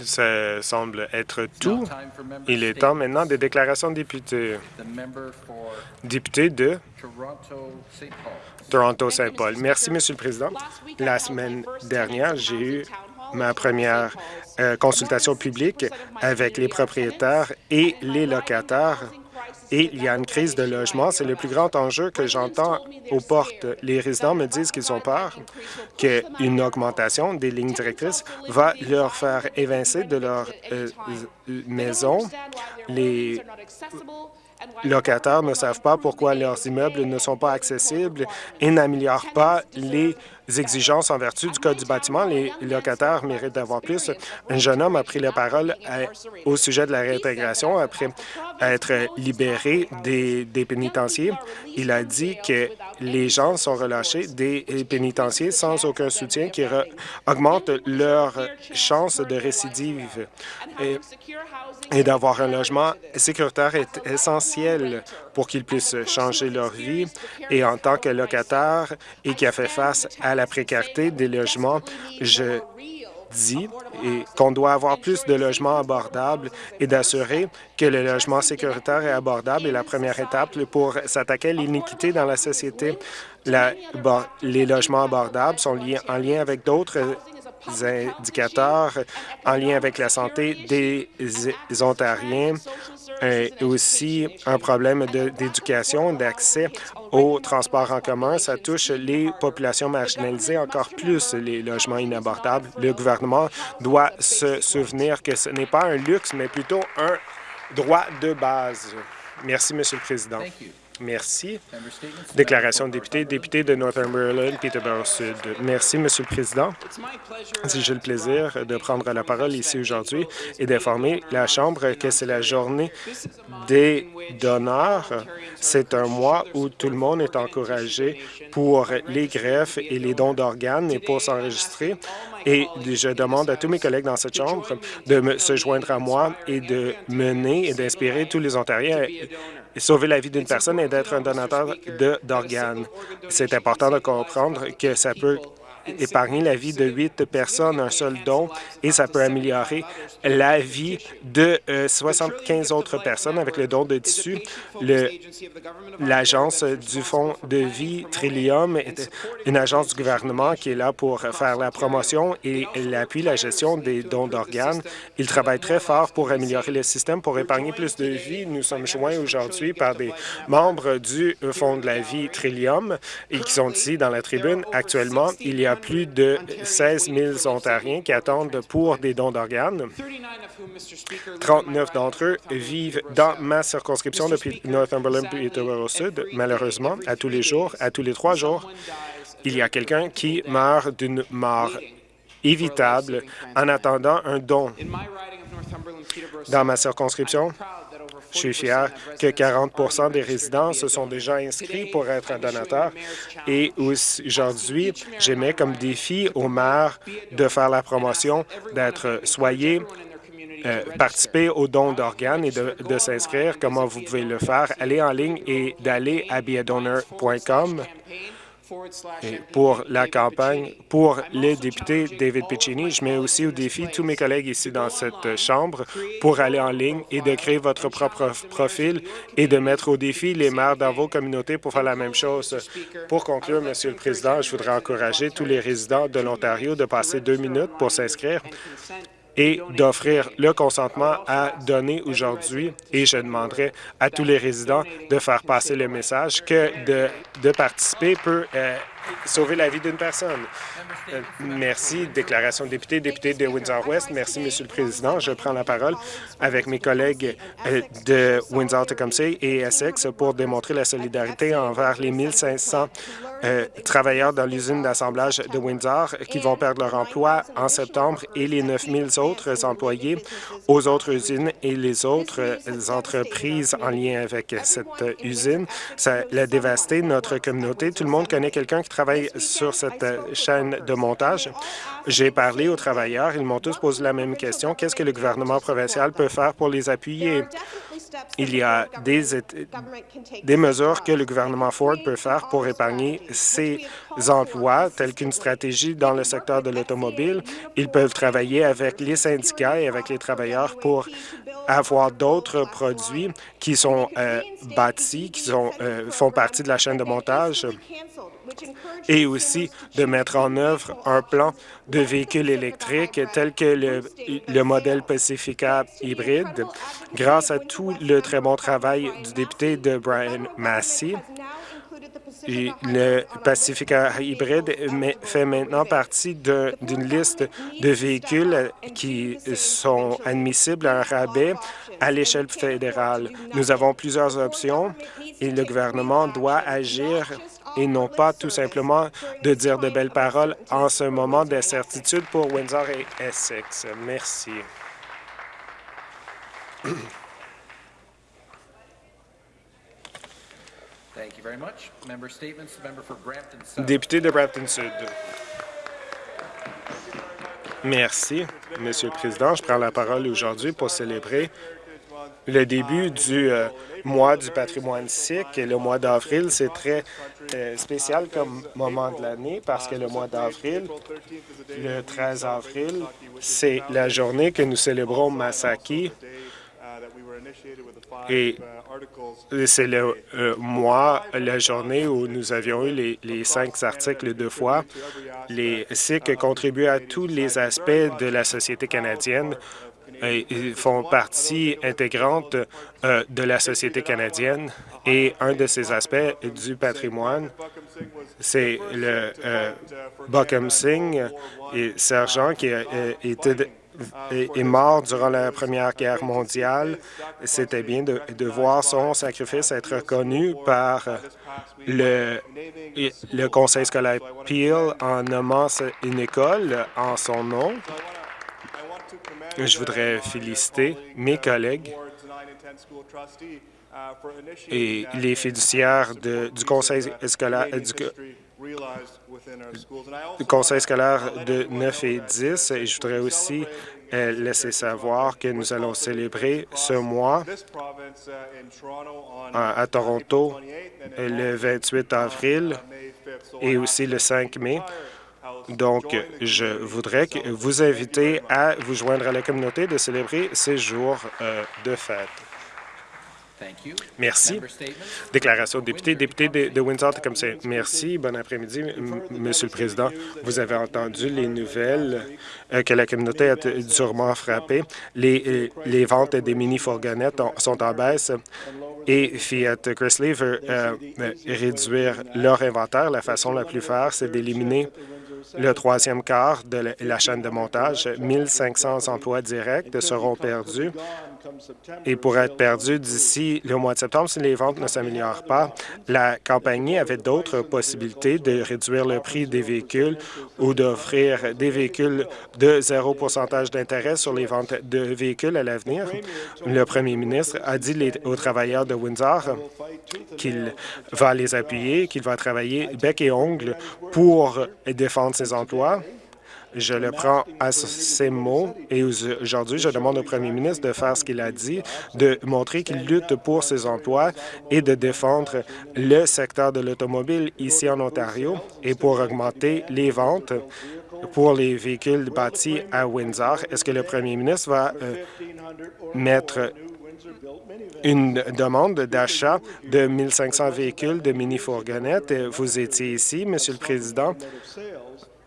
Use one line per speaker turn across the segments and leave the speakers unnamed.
Ça semble être tout. Il est temps maintenant des déclarations de députés. Député de Toronto-Saint Paul. Merci, Monsieur le Président. La semaine dernière, j'ai eu ma première euh, consultation publique avec les propriétaires et les locataires et il y a une crise de logement. C'est le plus grand enjeu que j'entends aux portes. Les résidents me disent qu'ils ont peur qu'une augmentation des lignes directrices va leur faire évincer de leur euh, maison. Les locataires ne savent pas pourquoi leurs immeubles ne sont pas accessibles et n'améliorent pas les exigences en vertu du Code du bâtiment. Les locataires méritent d'avoir plus. Un jeune homme a pris la parole au sujet de la réintégration après être libéré des, pénitenciers. Il a dit que les gens sont relâchés des pénitenciers sans aucun soutien qui augmente leur chance de récidive. Et, et d'avoir un logement sécuritaire est essentiel pour qu'ils puissent changer leur vie. Et en tant que locataire et qui a fait face à la précarité des logements, je dis qu'on doit avoir plus de logements abordables et d'assurer que le logement sécuritaire est abordable est la première étape pour s'attaquer à l'iniquité dans la société. les logements abordables sont liés, en lien avec d'autres indicateurs en lien avec la santé des Ontariens et aussi un problème d'éducation, d'accès au transport en commun. Ça touche les populations marginalisées encore plus, les logements inabordables. Le gouvernement doit se souvenir que ce n'est pas un luxe, mais plutôt un droit de base. Merci, Monsieur le Président. Merci. Déclaration de député, député de Northumberland, Peterborough Sud. Merci, Monsieur le Président. J'ai le plaisir de prendre la parole ici aujourd'hui et d'informer la Chambre que c'est la journée des donneurs. C'est un mois où tout le monde est encouragé pour les greffes et les dons d'organes et pour s'enregistrer. Et je demande à tous mes collègues dans cette Chambre de se joindre à moi et de mener et d'inspirer tous les Ontariens sauver la vie d'une personne et d'être un donateur d'organes. C'est important de comprendre que ça peut épargner la vie de huit personnes, un seul don, et ça peut améliorer la vie de 75 euh, autres personnes avec le don de tissu. L'agence du Fonds de vie Trillium est une agence du gouvernement qui est là pour faire la promotion et l'appui, la gestion des dons d'organes. Il travaille très fort pour améliorer le système, pour épargner plus de vies. Nous sommes joints aujourd'hui par des membres du Fonds de la vie Trillium et qui sont ici dans la tribune. Actuellement, il y a plus de 16 000 Ontariens qui attendent pour des dons d'organes. 39 d'entre eux vivent dans ma circonscription depuis Northumberland et Sud. Malheureusement, à tous les jours, à tous les trois jours, il y a quelqu'un qui meurt d'une mort évitable en attendant un don. Dans ma circonscription, je suis fier que 40% des résidents se sont déjà inscrits pour être un donateur. Et aujourd'hui, j'aimais comme défi au maire de faire la promotion d'être soyez euh, participer au don d'organes et de, de s'inscrire. Comment vous pouvez le faire? Allez en ligne et d'aller à beadonor.com pour la campagne pour le député David Piccini. Je mets aussi au défi tous mes collègues ici dans cette Chambre pour aller en ligne et de créer votre propre profil et de mettre au défi les maires dans vos communautés pour faire la même chose. Pour conclure, Monsieur le Président, je voudrais encourager tous les résidents de l'Ontario de passer deux minutes pour s'inscrire et d'offrir le consentement à donner aujourd'hui. Et je demanderai à tous les résidents de faire passer le message que de, de participer peut euh, sauver la vie d'une personne. Euh, merci. Déclaration de député, député de Windsor-Ouest. Merci, Monsieur le Président. Je prends la parole avec mes collègues euh, de Windsor-Tecumseh et Essex pour démontrer la solidarité envers les 1500 euh, travailleurs dans l'usine d'assemblage de Windsor qui vont perdre leur emploi en septembre et les 9000 autres employés aux autres usines et les autres entreprises en lien avec cette usine. Ça a dévasté notre communauté. Tout le monde connaît quelqu'un qui travaille sur cette chaîne de montage. J'ai parlé aux travailleurs. Ils m'ont tous posé la même question. Qu'est-ce que le gouvernement provincial peut faire pour les appuyer? il y a des, des mesures que le gouvernement Ford peut faire pour épargner ses emplois, telles qu'une stratégie dans le secteur de l'automobile. Ils peuvent travailler avec les syndicats et avec les travailleurs pour avoir d'autres produits qui sont euh, bâtis, qui sont, euh, font partie de la chaîne de montage et aussi de mettre en œuvre un plan de véhicules électriques tel que le modèle Pacifica hybride. Grâce à tout le très bon travail du député de Brian Massey, le Pacifica hybride fait maintenant partie d'une liste de véhicules qui sont admissibles à un rabais à l'échelle fédérale. Nous avons plusieurs options et le gouvernement doit agir et non pas tout simplement de dire de belles paroles en ce moment d'incertitude pour Windsor et Essex. Merci. Député de Brampton Sud. Merci, Monsieur le Président. Je prends la parole aujourd'hui pour célébrer le début du euh, mois du patrimoine sikh. Le mois d'avril, c'est très euh, spécial comme moment de l'année parce que le mois d'avril, le 13 avril, c'est la journée que nous célébrons Masaki et c'est le euh, mois, la journée où nous avions eu les, les, cinq articles de foi. Les Sikhs contribuent à tous les aspects de la société canadienne et font partie intégrante euh, de la société canadienne et un de ces aspects du patrimoine, c'est le euh, Buckham Singh et sergent qui a été est mort durant la Première Guerre mondiale. C'était bien de, de, voir son sacrifice être reconnu par le, le Conseil scolaire Peel en nommant une école en son nom. Je voudrais féliciter mes collègues et les fiduciaires de, du Conseil scolaire du, conseil scolaire de 9 et 10. Et je voudrais aussi euh, laisser savoir que nous allons célébrer ce mois à, Toronto le 28 avril et aussi le 5 mai. Donc, je voudrais vous inviter à vous joindre à la communauté de célébrer ces jours euh, de fête. Merci. Déclaration de député. Député de, Windsor, comme c'est. Merci. Bon après-midi, Monsieur le Président. Vous avez entendu les nouvelles euh, que la communauté a durement frappé. Les, euh, les ventes des mini-fourgonnettes sont en baisse et Fiat Chrysler veut euh, réduire leur inventaire. La façon la plus faire, c'est d'éliminer le troisième quart de la chaîne de montage. 1500 emplois directs seront perdus et pourraient être perdus d'ici le mois de septembre si les ventes ne s'améliorent pas. La compagnie avait d'autres possibilités de réduire le prix des véhicules ou d'offrir des véhicules de zéro pourcentage d'intérêt sur les ventes de véhicules à l'avenir. Le premier ministre a dit aux travailleurs de Windsor qu'il va les appuyer, qu'il va travailler bec et ongle pour défendre ses emplois. Je le prends à ses mots et aujourd'hui, je demande au premier ministre de faire ce qu'il a dit, de montrer qu'il lutte pour ses emplois et de défendre le secteur de l'automobile ici en Ontario et pour augmenter les ventes pour les véhicules bâtis à Windsor. Est-ce que le premier ministre va euh, mettre une demande d'achat de 1500 véhicules de mini-fourgonnettes? Vous étiez ici, Monsieur le Président,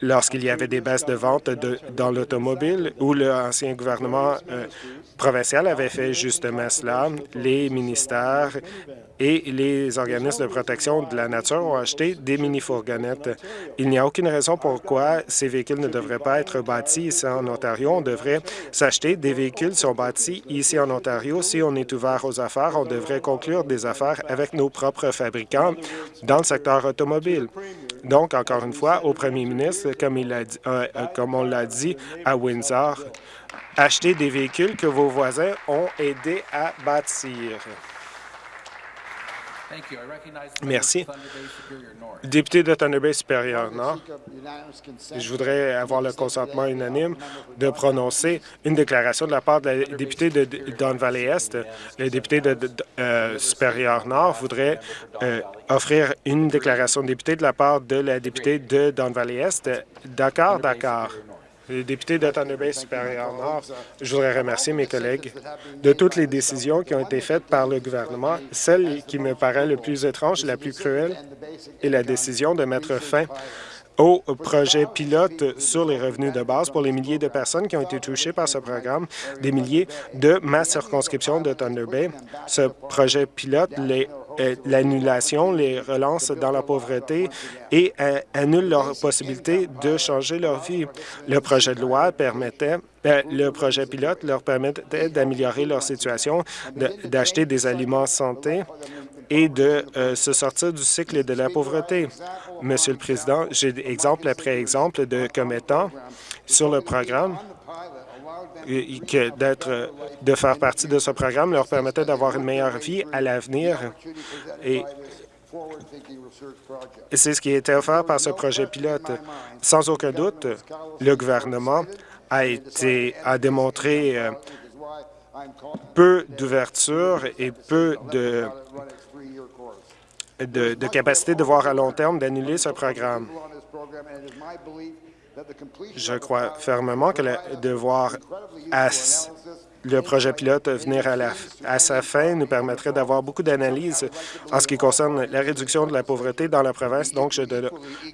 lorsqu'il y avait des baisses de vente dans l'automobile, où l'ancien gouvernement euh, provincial avait fait justement cela. Les ministères et les organismes de protection de la nature ont acheté des mini-fourgonnettes. Il n'y a aucune raison pourquoi ces véhicules ne devraient pas être bâtis ici en Ontario. On devrait s'acheter des véhicules qui sont bâtis ici en Ontario. Si on est ouvert aux affaires, on devrait conclure des affaires avec nos propres fabricants dans le secteur automobile. Donc, encore une fois, au premier ministre, comme, euh, euh, on l'a dit à Windsor, achetez des véhicules que vos voisins ont aidé à bâtir. Merci. Député de Thunder Bay supérieur Nord, je voudrais avoir le consentement unanime de prononcer une déclaration de la part de la députée de Don Valley-Est. Le député de, euh, supérieur Nord voudrait euh, offrir une déclaration de député de la part de la députée de Don Valley-Est. D'accord, d'accord. Le député Thunder Bay supérieur Nord, je voudrais remercier mes collègues de toutes les décisions qui ont été faites par le gouvernement. Celle qui me paraît le plus étrange, la plus cruelle, est la décision de mettre fin au projet pilote sur les revenus de base pour les milliers de personnes qui ont été touchées par ce programme, des milliers de ma circonscription de Thunder Bay. Ce projet pilote les l'annulation les relance dans la pauvreté et euh, annule leur possibilité de changer leur vie. Le projet de loi permettait euh, le projet pilote leur permettait d'améliorer leur situation, d'acheter des aliments santé et de se sortir du cycle de la pauvreté. Monsieur le Président, j'ai exemple après exemple de commettants sur le programme que d'être, de faire partie de ce programme leur permettait d'avoir une meilleure vie à l'avenir. Et c'est ce qui a été offert par ce projet pilote. Sans aucun doute, le gouvernement a été a démontré euh, peu d'ouverture et peu de, de, de capacité de voir à long terme d'annuler ce programme. Je crois fermement que le devoir à le projet pilote venir à, la, à sa fin nous permettrait d'avoir beaucoup d'analyses en ce qui concerne la réduction de la pauvreté dans la province. Donc, je,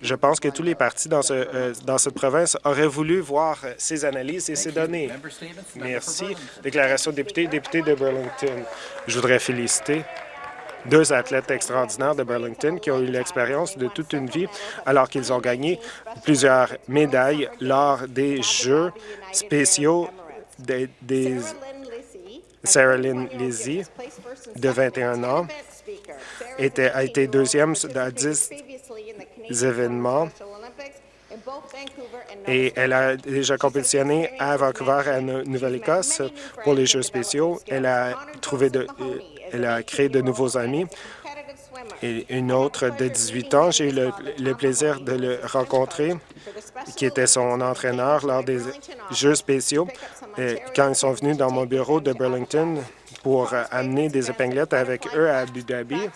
je pense que tous les partis dans, ce, euh, dans cette province auraient voulu voir ces analyses et ces données. Merci. Déclaration de député, député de Burlington. Je voudrais féliciter deux athlètes extraordinaires de Burlington qui ont eu l'expérience de toute une vie alors qu'ils ont gagné plusieurs médailles lors des Jeux spéciaux des, Sarah Lynn Lizzie, de 21 ans, était, a été deuxième dans 10 événements et elle a déjà compétitionné à Vancouver, à Nouvelle-Écosse, pour les Jeux spéciaux. Elle a trouvé de, elle a créé de nouveaux amis. Et une autre de 18 ans, j'ai eu le, plaisir de le rencontrer, qui était son entraîneur lors des Jeux spéciaux. Quand ils sont venus dans mon bureau de Burlington pour amener des épinglettes avec eux à Abu Dhabi,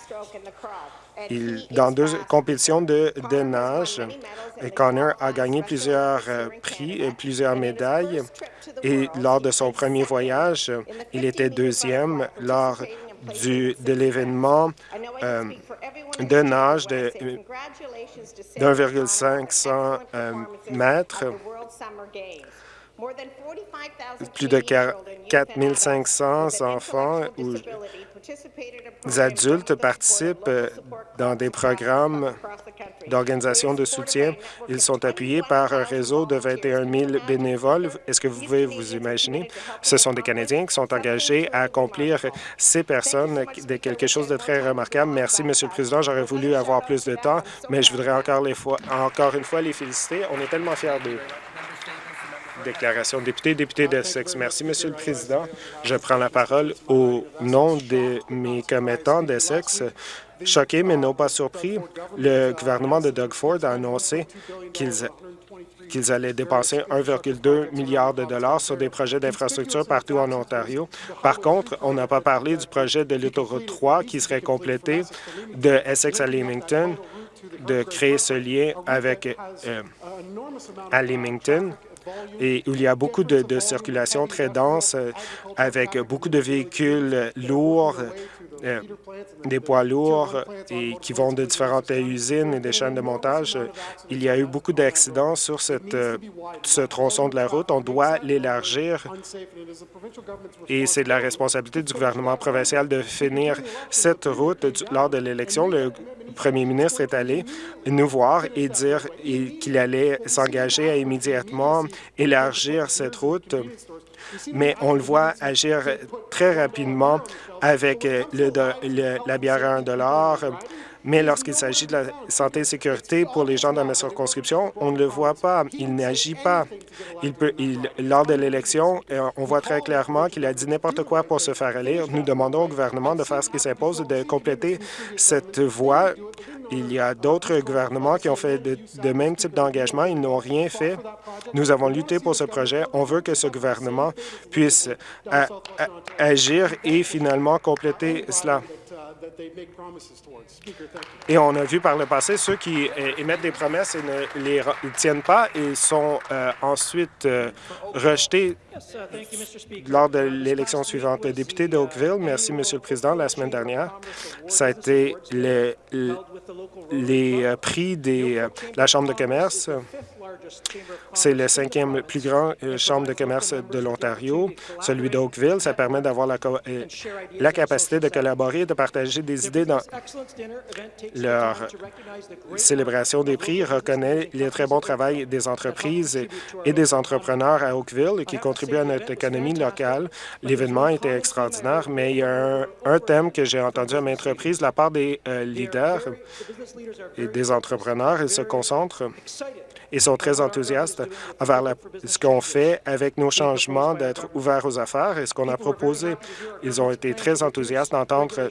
dans deux compétitions de, de nage, Connor a gagné plusieurs euh, prix et plusieurs médailles. Et lors de son premier voyage, il était deuxième lors de l'événement euh, de nage de 1,500 euh, mètres. Plus de 4 500 enfants ou adultes participent euh, dans des programmes d'organisation de soutien. Ils sont appuyés par un réseau de 21 000 bénévoles. Est-ce que vous pouvez vous imaginer? Ce sont des Canadiens qui sont engagés à accomplir ces personnes de quelque chose de très remarquable. Merci, Monsieur le Président. J'aurais voulu avoir plus de temps, mais je voudrais encore, les fois, encore une fois les féliciter. On est tellement fiers d'eux. Déclaration député, député de sexe. Merci, Monsieur le Président. Je prends la parole au nom de mes commettants de sexe. Choqués, mais non pas surpris, le gouvernement de Doug Ford a annoncé qu'ils qu'ils allaient dépenser 1,2 milliard de dollars sur des projets d'infrastructure partout en Ontario. Par contre, on n'a pas parlé du projet de l'autoroute 3 qui serait complété de Essex à Leamington, de créer ce lien avec euh, à Leamington et il y a beaucoup de, circulation très dense euh, avec beaucoup de véhicules lourds, des poids lourds et qui vont de différentes usines et des chaînes de montage. Il y a eu beaucoup d'accidents sur cette, euh, ce tronçon de la route. On doit l'élargir et c'est de la responsabilité du gouvernement provincial de finir cette route lors de l'élection. Le premier ministre est allé nous voir et dire qu'il allait s'engager à immédiatement élargir cette route mais on le voit agir très rapidement avec euh, le, la bière à 1 Mais lorsqu'il s'agit de la santé et sécurité pour les gens dans ma circonscription, on ne le voit pas. Il n'agit pas. Il peut, il, lors de l'élection, euh, on voit très clairement qu'il a dit n'importe quoi pour se faire élire. Nous demandons au gouvernement de faire ce qui s'impose, de compléter cette voie. Il y a d'autres gouvernements qui ont fait de, même type d'engagement. Ils n'ont rien fait. Nous avons lutté pour ce projet. On veut que ce gouvernement puisse a, a, agir et finalement compléter cela. Et on a vu par le passé ceux qui euh, émettent des promesses et ne les tiennent pas et sont euh, ensuite euh, rejetés lors de l'élection suivante. Le député de Oakville, merci, Monsieur le Président, la semaine dernière, ça a été le, le, les prix de la Chambre de commerce c'est le cinquième plus grand euh, chambre de commerce de l'Ontario, celui d'Oakville. Ça permet d'avoir la, euh, capacité de collaborer et de partager des idées dans leur célébration des prix reconnaît le très bon travail des entreprises et des entrepreneurs à Oakville qui contribuent à notre économie locale. L'événement était extraordinaire, mais il y a un, thème que j'ai entendu à maintes reprises la part des euh, leaders et des entrepreneurs. Ils se concentrent ils sont très enthousiastes envers ce qu'on fait avec nos changements d'être ouverts aux affaires et ce qu'on a proposé. Ils ont été très enthousiastes d'entendre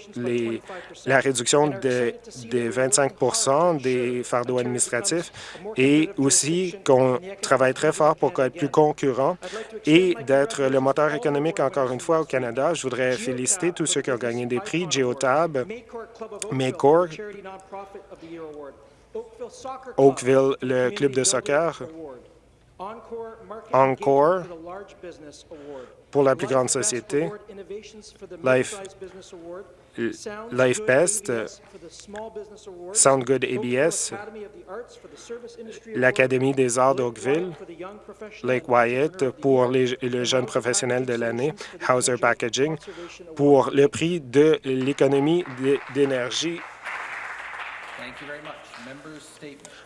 la réduction de, de 25% des fardeaux administratifs et aussi qu'on travaille très fort pour être plus concurrent et d'être le moteur économique encore une fois au Canada. Je voudrais féliciter tous ceux qui ont gagné des prix, Geotab, Maycorp, Oakville, le club de soccer, Encore pour la plus grande société, Life, Life Best, Sound Good ABS, l'Académie des arts d'Oakville, Lake Wyatt pour les, le jeune professionnel de l'année, Hauser Packaging pour le prix de l'économie d'énergie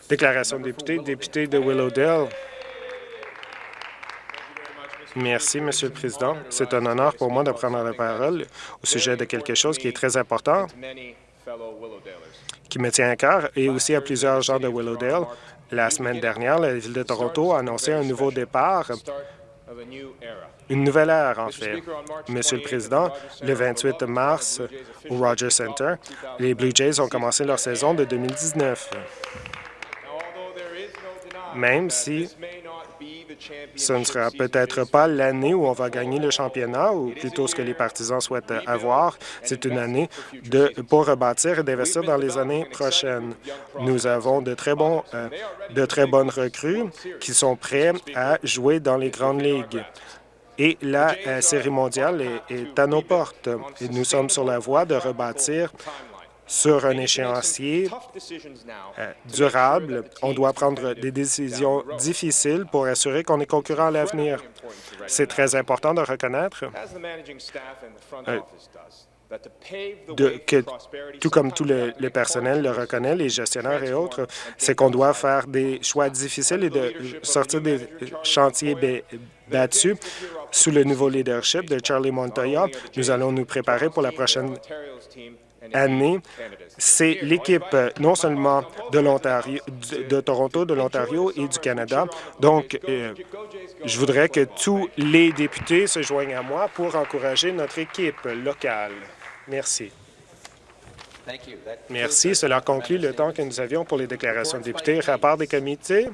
Déclaration de député, député de Willowdale. Merci, Monsieur le Président. C'est un honneur pour moi de prendre la parole au sujet de quelque chose qui est très important, qui me tient à cœur, et aussi à plusieurs gens de Willowdale. La semaine dernière, la Ville de Toronto a annoncé un nouveau départ une nouvelle ère, en fait. Monsieur le Président, le 28 mars, au Rogers Center, les Blue Jays ont commencé leur saison de 2019. Même si ce ne sera peut-être pas l'année où on va gagner le championnat, ou plutôt ce que les partisans souhaitent avoir. C'est une année pour rebâtir et d'investir dans les années prochaines. Nous avons de très, bons, euh, de très bonnes recrues qui sont prêts à jouer dans les grandes ligues et la euh, série mondiale est, est, à nos portes. Et nous sommes sur la voie de rebâtir sur un échéancier euh, durable. On doit prendre des décisions difficiles pour assurer qu'on est concurrent à l'avenir. C'est très important de reconnaître euh, que, tout comme tout le, le, personnel le reconnaît, les gestionnaires et autres, c'est qu'on doit faire des choix difficiles et de sortir des chantiers battus sous le nouveau leadership de Charlie Montoya. Nous allons nous préparer pour la prochaine année, c'est l'équipe euh, non seulement de l'Ontario, de, de, Toronto, de l'Ontario et du Canada. Donc, euh, je voudrais que tous les députés se joignent à moi pour encourager notre équipe locale. Merci. Merci. Cela conclut le temps que nous avions pour les déclarations de députés. Rapport des comités.